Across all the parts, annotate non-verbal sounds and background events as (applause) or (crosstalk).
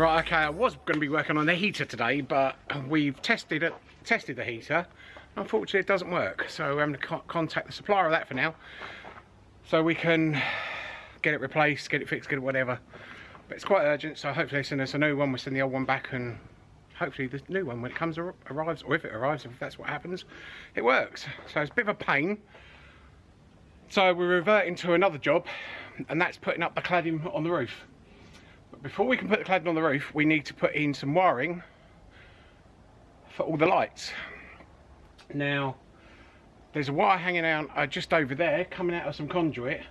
Right, okay, I was going to be working on the heater today, but we've tested it, tested the heater. Unfortunately, it doesn't work, so we're having to co contact the supplier of that for now, so we can get it replaced, get it fixed, get it whatever. But it's quite urgent, so hopefully they send us a new one. We'll send the old one back, and hopefully the new one, when it comes arrives, or if it arrives, if that's what happens, it works. So it's a bit of a pain. So we're reverting to another job, and that's putting up the cladding on the roof. Before we can put the cladding on the roof, we need to put in some wiring for all the lights. Now, there's a wire hanging out uh, just over there, coming out of some conduit,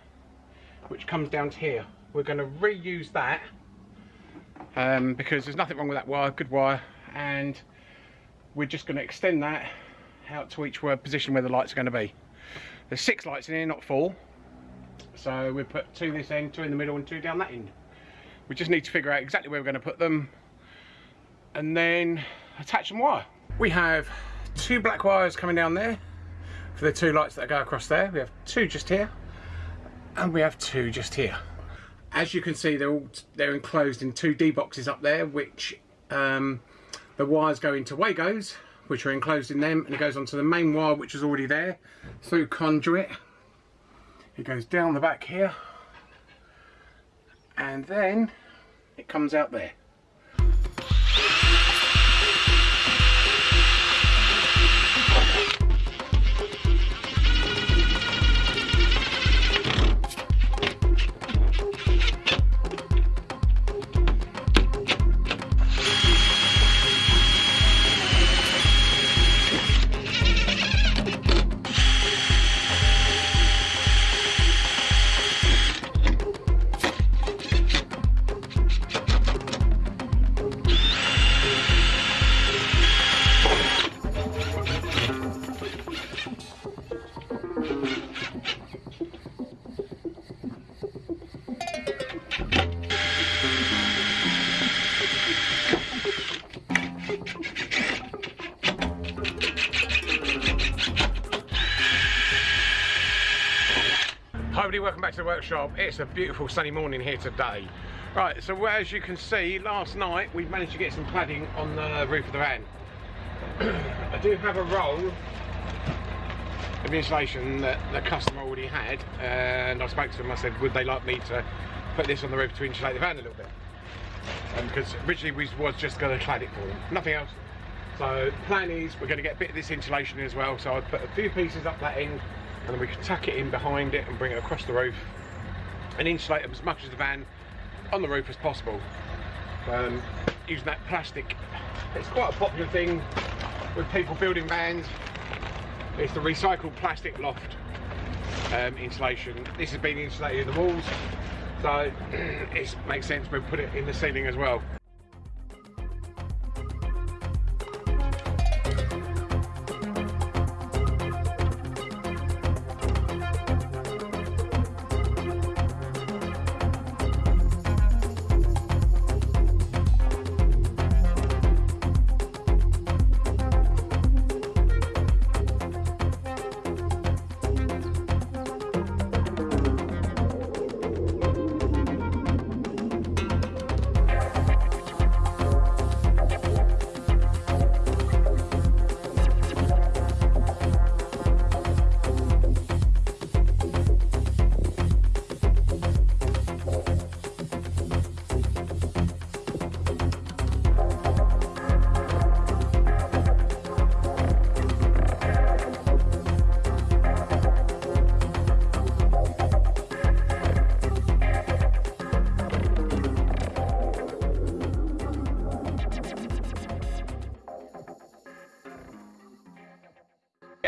which comes down to here. We're going to reuse that um, because there's nothing wrong with that wire, good wire, and we're just going to extend that out to each position where the lights are going to be. There's six lights in here, not four. So we put two this end, two in the middle and two down that end. We just need to figure out exactly where we're going to put them and then attach some wire. We have two black wires coming down there for the two lights that go across there. We have two just here and we have two just here. As you can see, they're all they're enclosed in two D boxes up there, which um, the wires go into Wagos, which are enclosed in them, and it goes onto the main wire, which is already there, through conduit. It goes down the back here, and then it comes out there. Welcome back to the workshop. It's a beautiful sunny morning here today. Right, so as you can see, last night we managed to get some cladding on the roof of the van. (clears throat) I do have a roll of insulation that the customer already had, and I spoke to them, I said, would they like me to put this on the roof to insulate the van a little bit? Because um, originally we was just going to clad it for them, nothing else. So plan is we're going to get a bit of this insulation as well, so I put a few pieces up that end and then we can tuck it in behind it and bring it across the roof and insulate as much of the van on the roof as possible. Um, using that plastic it's quite a popular thing with people building vans. It's the recycled plastic loft um, insulation. This has been insulated in the walls so (clears throat) it makes sense we put it in the ceiling as well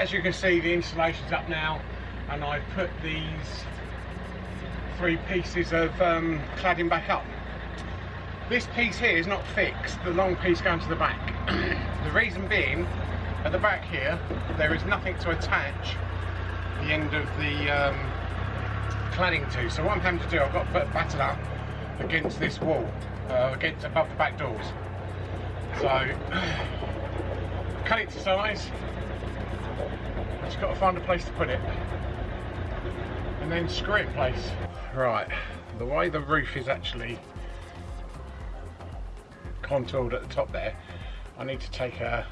as you can see the insulation's up now and I've put these three pieces of um, cladding back up. This piece here is not fixed, the long piece going to the back. (clears throat) the reason being, at the back here, there is nothing to attach the end of the um, cladding to. So what I'm having to do, I've got to put it battered up against this wall, uh, against above the back doors. So, (clears throat) cut it to size, just got to find a place to put it and then screw it place. Right, the way the roof is actually contoured at the top there, I need to take a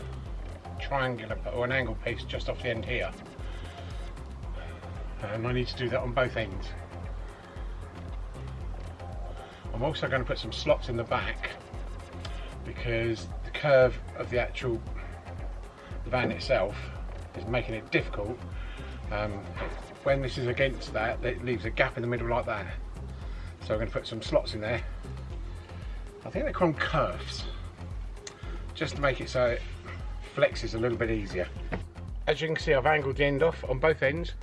triangular or an angle piece just off the end here. And I need to do that on both ends. I'm also going to put some slots in the back because the curve of the actual van itself is making it difficult. Um, when this is against that, it leaves a gap in the middle like that. So I'm going to put some slots in there. I think they call them kerfs, just to make it so it flexes a little bit easier. As you can see, I've angled the end off on both ends,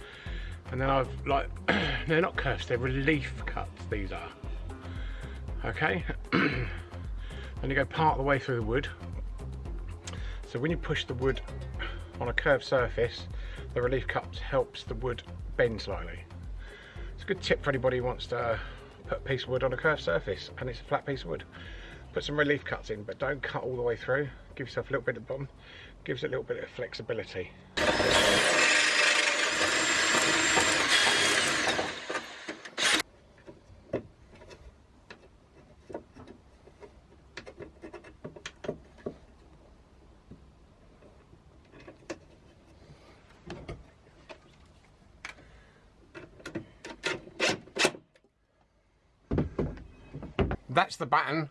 and then I've like, (clears throat) they're not kerfs, they're relief cuts, these are. Okay, (clears throat) then you go part of the way through the wood. So when you push the wood on a curved surface, the relief cut helps the wood bend slightly. It's a good tip for anybody who wants to put a piece of wood on a curved surface and it's a flat piece of wood. Put some relief cuts in, but don't cut all the way through. Give yourself a little bit of bottom, gives it a little bit of flexibility. That's the batten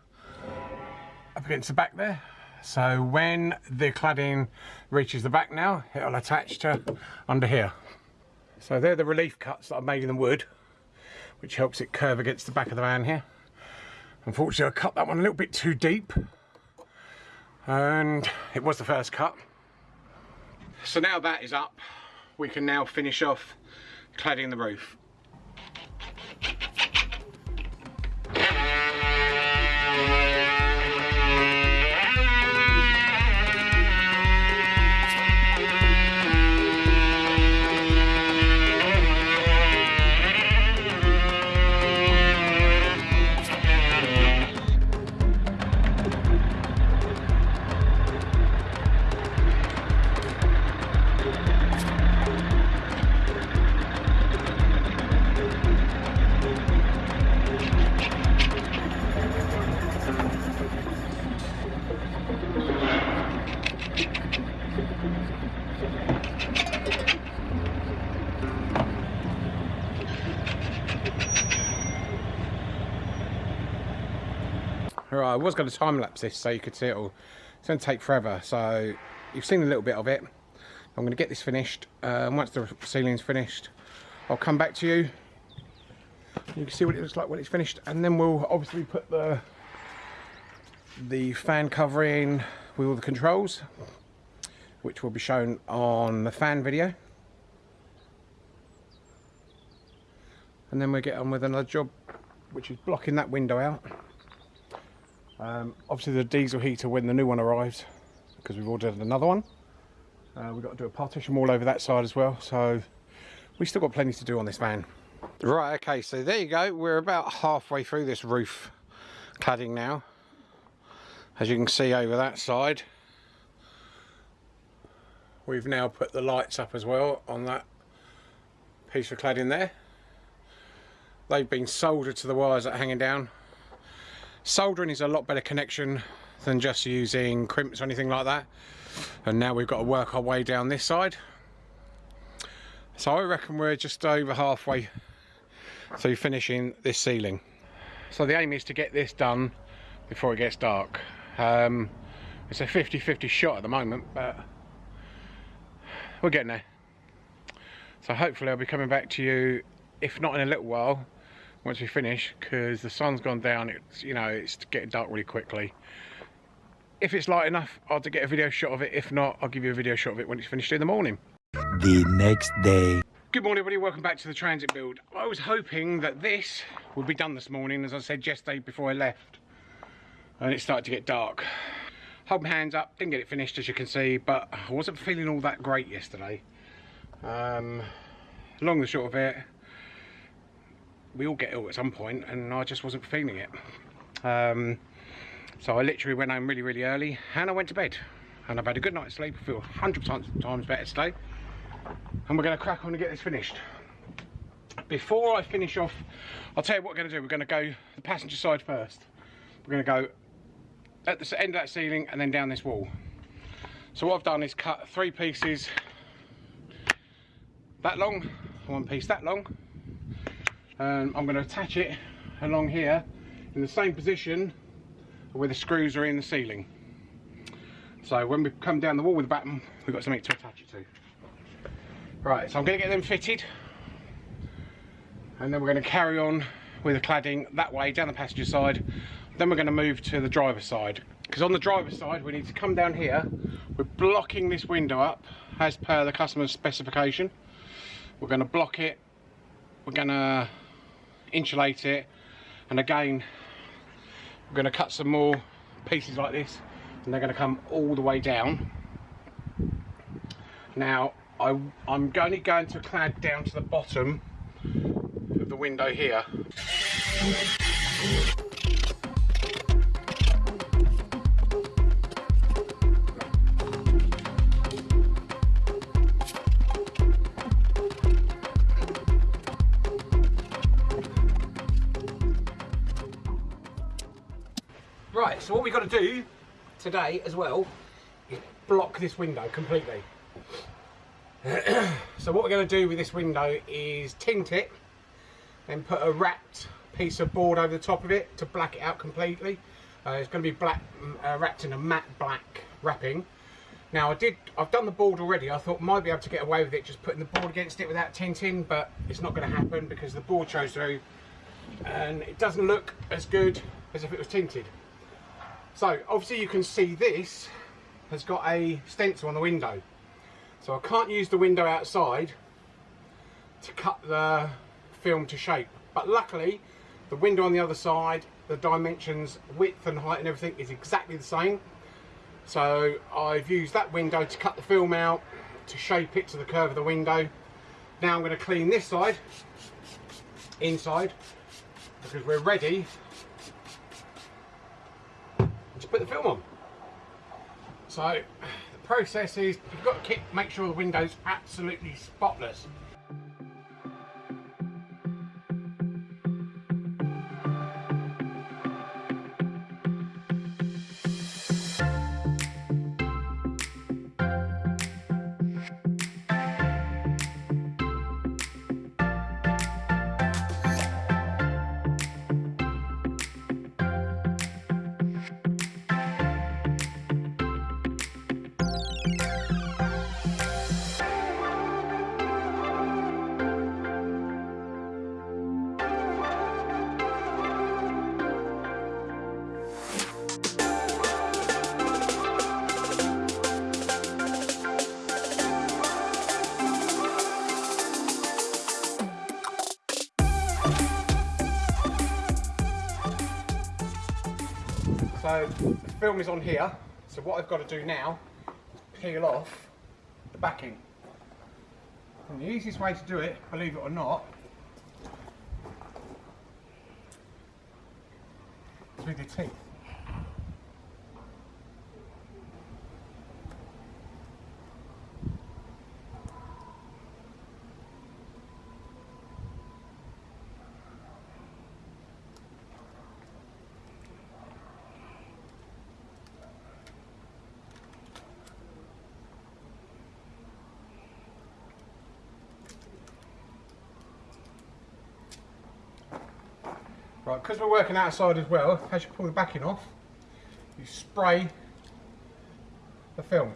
up against the back there. So when the cladding reaches the back now, it'll attach to under here. So they're the relief cuts that I've made in the wood, which helps it curve against the back of the van here. Unfortunately, I cut that one a little bit too deep, and it was the first cut. So now that is up, we can now finish off cladding the roof. Going to time lapse this so you could see it all. It's going to take forever, so you've seen a little bit of it. I'm going to get this finished. Um, once the ceiling's finished, I'll come back to you. You can see what it looks like when it's finished, and then we'll obviously put the the fan covering with all the controls, which will be shown on the fan video. And then we'll get on with another job, which is blocking that window out. Um, obviously the diesel heater when the new one arrives, because we've ordered another one. Uh, we've got to do a partition wall over that side as well, so we've still got plenty to do on this van. Right, okay, so there you go. We're about halfway through this roof cladding now. As you can see over that side. We've now put the lights up as well on that piece of cladding there. They've been soldered to the wires that are hanging down Soldering is a lot better connection than just using crimps or anything like that. And now we've got to work our way down this side. So I reckon we're just over halfway through finishing this ceiling. So the aim is to get this done before it gets dark. Um, it's a 50-50 shot at the moment, but we're getting there. So hopefully I'll be coming back to you, if not in a little while, once we finish because the sun's gone down it's you know it's getting dark really quickly. If it's light enough I'll to get a video shot of it. If not I'll give you a video shot of it when it's finished in the morning. The next day. Good morning everybody. Welcome back to the transit build. I was hoping that this would be done this morning as I said yesterday before I left and it started to get dark. Hold my hands up. Didn't get it finished as you can see but I wasn't feeling all that great yesterday. Um, long and short of it we all get ill at some point and I just wasn't feeling it. Um, so I literally went home really, really early and I went to bed. And I've had a good night's sleep. I feel 100 times better today. And we're going to crack on and get this finished. Before I finish off, I'll tell you what we're going to do. We're going to go the passenger side first. We're going to go at the end of that ceiling and then down this wall. So what I've done is cut three pieces that long, one piece that long, and I'm going to attach it along here in the same position where the screws are in the ceiling. So when we come down the wall with the batten we've got something to attach it to. Right, so I'm going to get them fitted, and then we're going to carry on with the cladding that way down the passenger side. Then we're going to move to the driver's side because on the driver's side we need to come down here. We're blocking this window up as per the customer's specification. We're going to block it. We're going to insulate it, and again we're going to cut some more pieces like this, and they're going to come all the way down. Now I, I'm only going to clad down to the bottom of the window here. We've got to do today as well is block this window completely. (clears throat) so what we're going to do with this window is tint it, then put a wrapped piece of board over the top of it to black it out completely. Uh, it's going to be black, uh, wrapped in a matte black wrapping. Now I did, I've done the board already. I thought might be able to get away with it just putting the board against it without tinting, but it's not going to happen because the board shows through, and it doesn't look as good as if it was tinted. So obviously you can see this has got a stencil on the window. So I can't use the window outside to cut the film to shape. But luckily the window on the other side, the dimensions, width and height and everything is exactly the same. So I've used that window to cut the film out, to shape it to the curve of the window. Now I'm going to clean this side, inside, because we're ready put the film on. So the process is you've got to keep, make sure the window's absolutely spotless. The film is on here. So what I've got to do now is peel off the backing. And the easiest way to do it, believe it or not, is with your teeth. Right, because we're working outside as well, as you pull the backing off, you spray the film.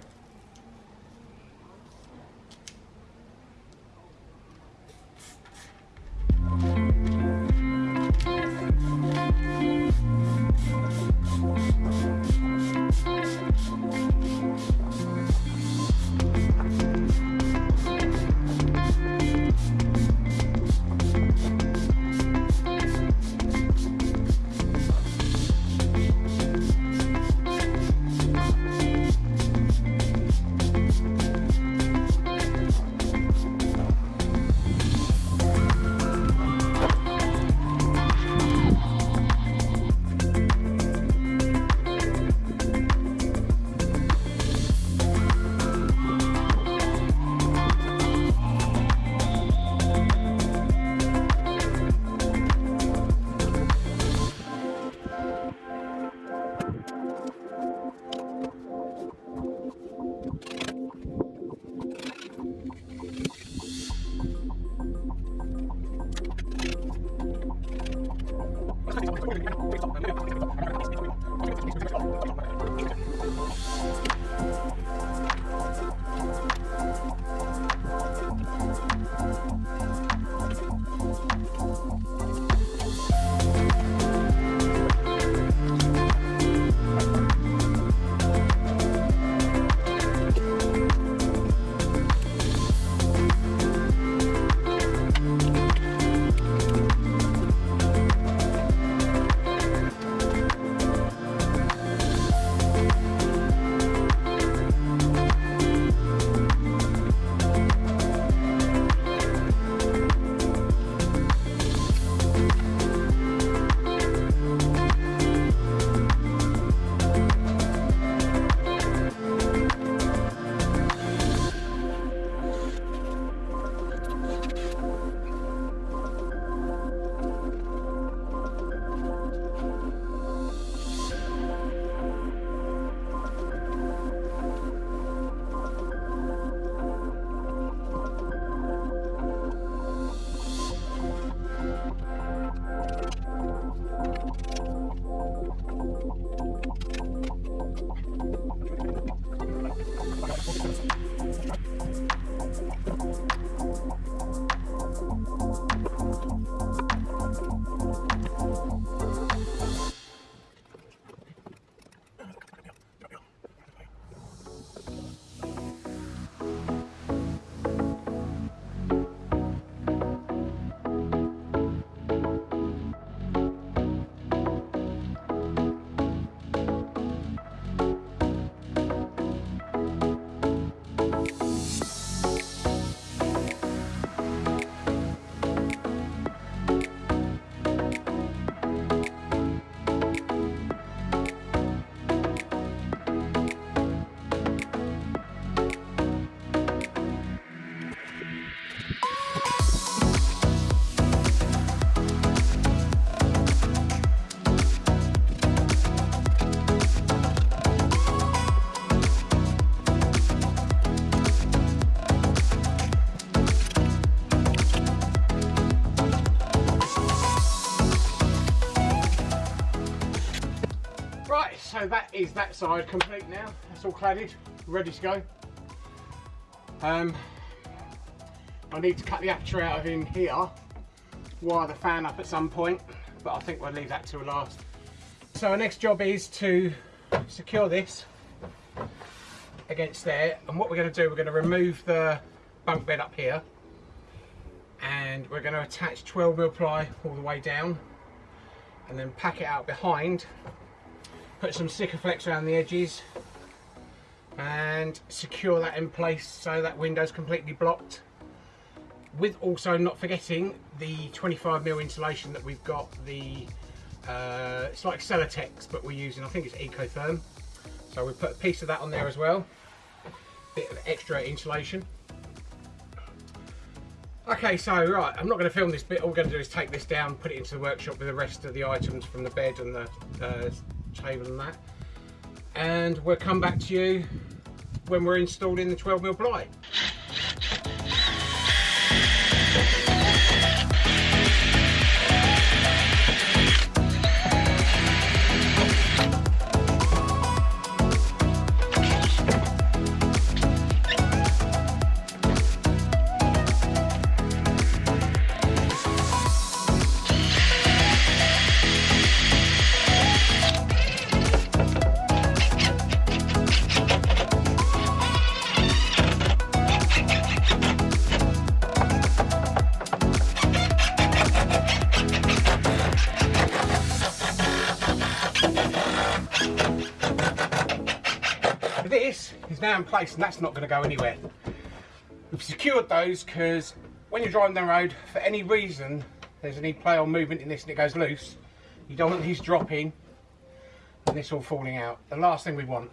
So that is that side complete now. That's all cladded, ready to go. Um, I need to cut the aperture out of in here, wire the fan up at some point, but I think we'll leave that till last. So our next job is to secure this against there, and what we're going to do, we're going to remove the bunk bed up here, and we're going to attach 12 mil ply all the way down, and then pack it out behind, put some Sikaflex around the edges, and secure that in place so that window's completely blocked. With also not forgetting the 25 mil insulation that we've got the uh, it's like Celotex but we're using I think it's Ecotherm. So we put a piece of that on there as well. Bit of extra insulation. Okay so right I'm not going to film this bit. All we're going to do is take this down put it into the workshop with the rest of the items from the bed and the uh, table and that. And we'll come back to you when we're installed in the 12 mil ply now in place and that's not going to go anywhere. We've secured those because when you're driving down the road, for any reason, there's any play or movement in this and it goes loose, you don't want these dropping and this all falling out. The last thing we want.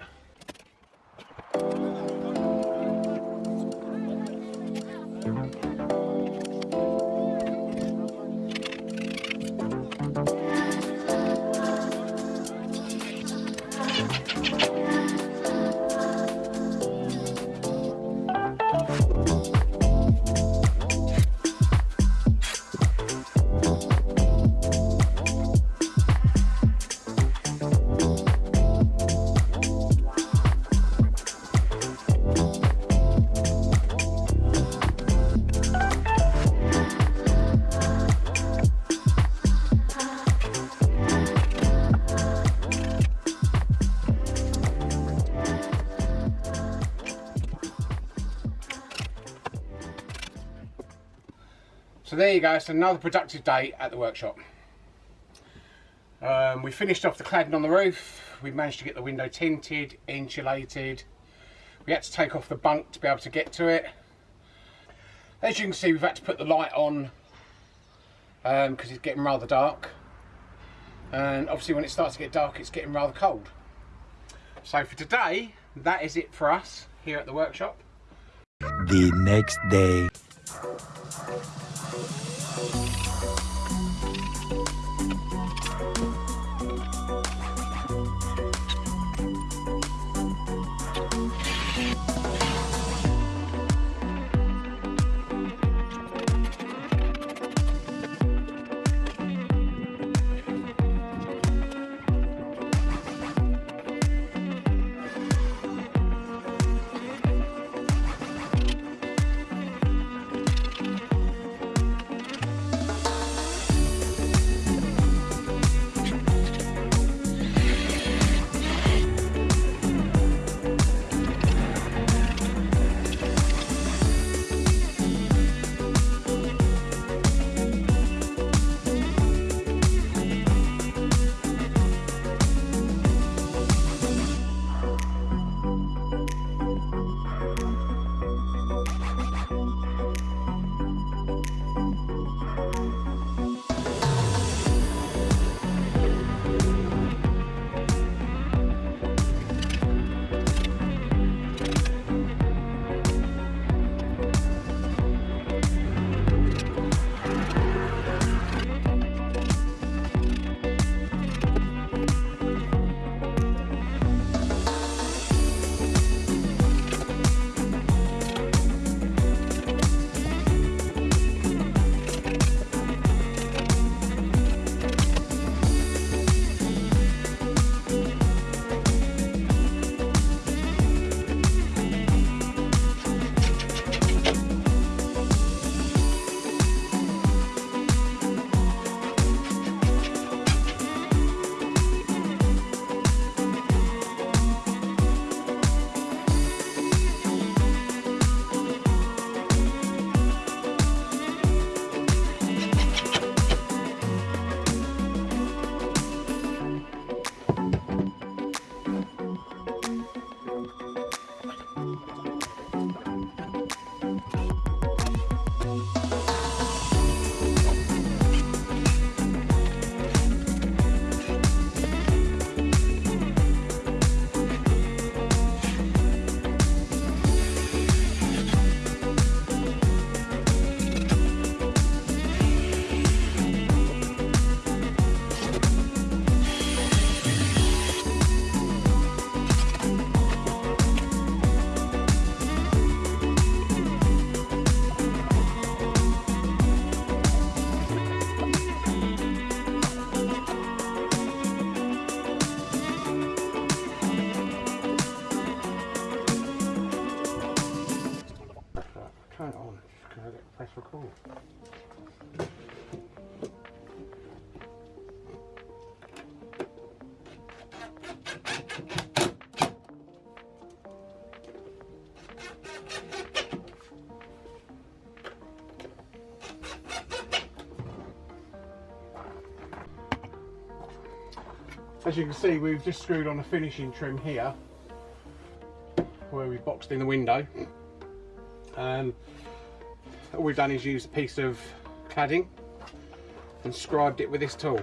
There you go, it's another productive day at the workshop. Um, we finished off the cladding on the roof, we managed to get the window tinted, insulated. We had to take off the bunk to be able to get to it. As you can see we've had to put the light on because um, it's getting rather dark. And obviously when it starts to get dark it's getting rather cold. So for today, that is it for us here at the workshop. The next day. Turn it on. Can I get press record? As you can see, we've just screwed on a finishing trim here, where we boxed in the window. Um, all we've done is use a piece of cladding and scribed it with this tool.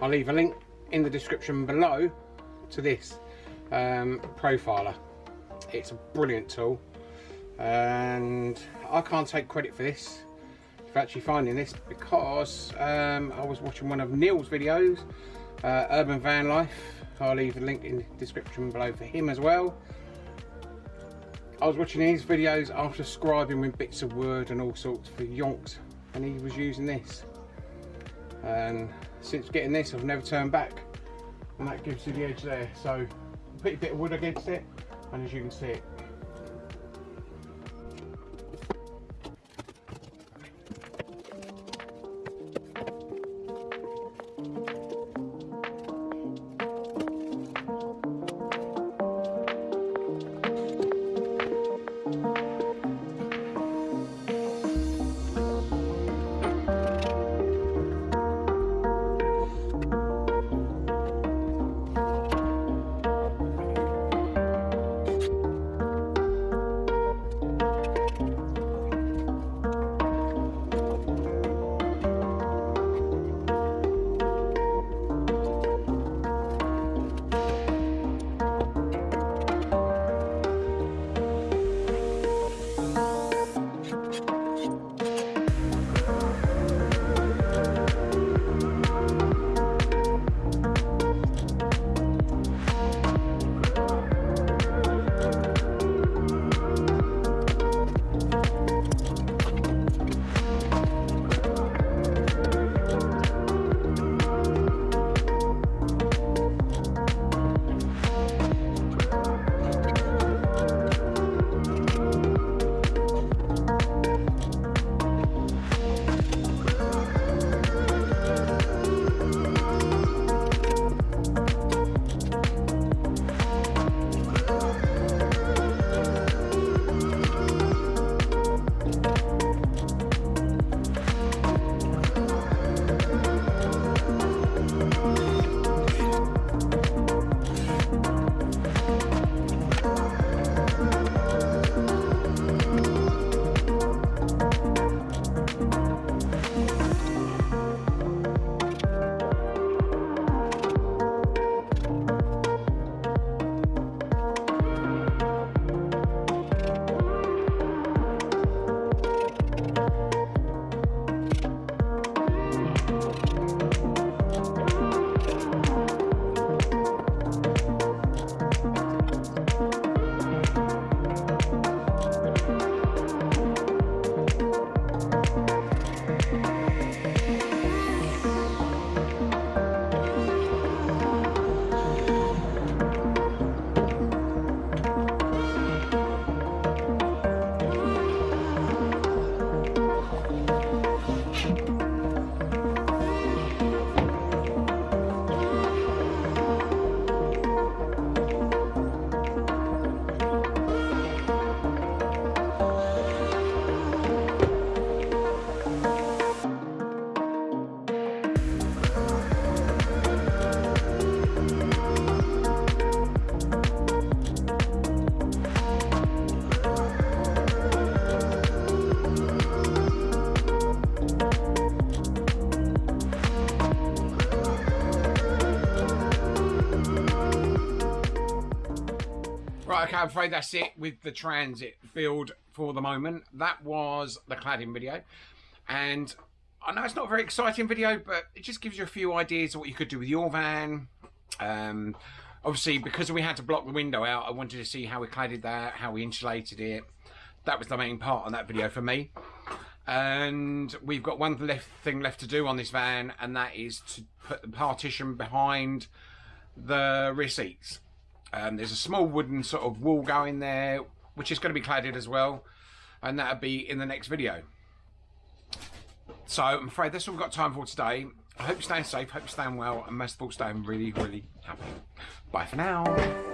I'll leave a link in the description below to this um, profiler. It's a brilliant tool and I can't take credit for this for actually finding this because um, I was watching one of Neil's videos uh, Urban Van Life I'll leave a link in the description below for him as well I was watching his videos after scribing with bits of wood and all sorts for yonks and he was using this. And since getting this I've never turned back and that gives you the edge there. So put a bit of wood against it and as you can see it I'm afraid that's it with the transit build for the moment. That was the cladding video. And I know it's not a very exciting video, but it just gives you a few ideas of what you could do with your van. Um, obviously, because we had to block the window out, I wanted to see how we cladded that, how we insulated it. That was the main part on that video for me. And we've got one left thing left to do on this van, and that is to put the partition behind the rear seats. Um, there's a small wooden sort of wall going there, which is going to be cladded as well. and that'll be in the next video. So I'm afraid that's all we've got time for today. I hope you're staying safe, hope you're staying well, and most of all staying really, really happy. Bye for now.